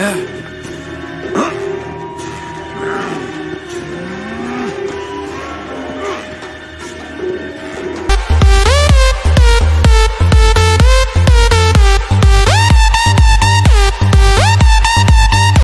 Yeah.